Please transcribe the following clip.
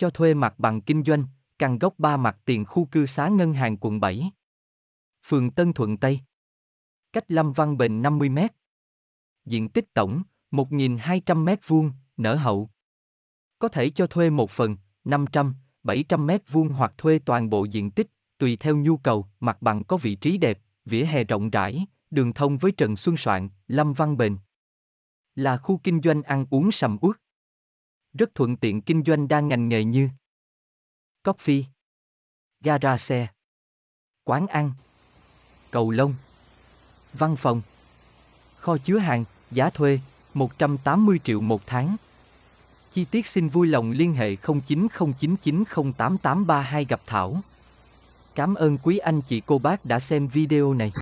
Cho thuê mặt bằng kinh doanh, căn gốc 3 mặt tiền khu cư xá ngân hàng quận 7. Phường Tân Thuận Tây. Cách Lâm Văn Bình 50 m. Diện tích tổng, 1.200 m vuông, nở hậu. Có thể cho thuê một phần, 500, 700 m vuông hoặc thuê toàn bộ diện tích, tùy theo nhu cầu, mặt bằng có vị trí đẹp, vỉa hè rộng rãi, đường thông với Trần Xuân Soạn, Lâm Văn Bền. Là khu kinh doanh ăn uống sầm uất. Rất thuận tiện kinh doanh đa ngành nghề như Coffee, gara xe, quán ăn, cầu lông, văn phòng, kho chứa hàng, giá thuê 180 triệu một tháng. Chi tiết xin vui lòng liên hệ 0909908832 gặp Thảo. Cảm ơn quý anh chị cô bác đã xem video này.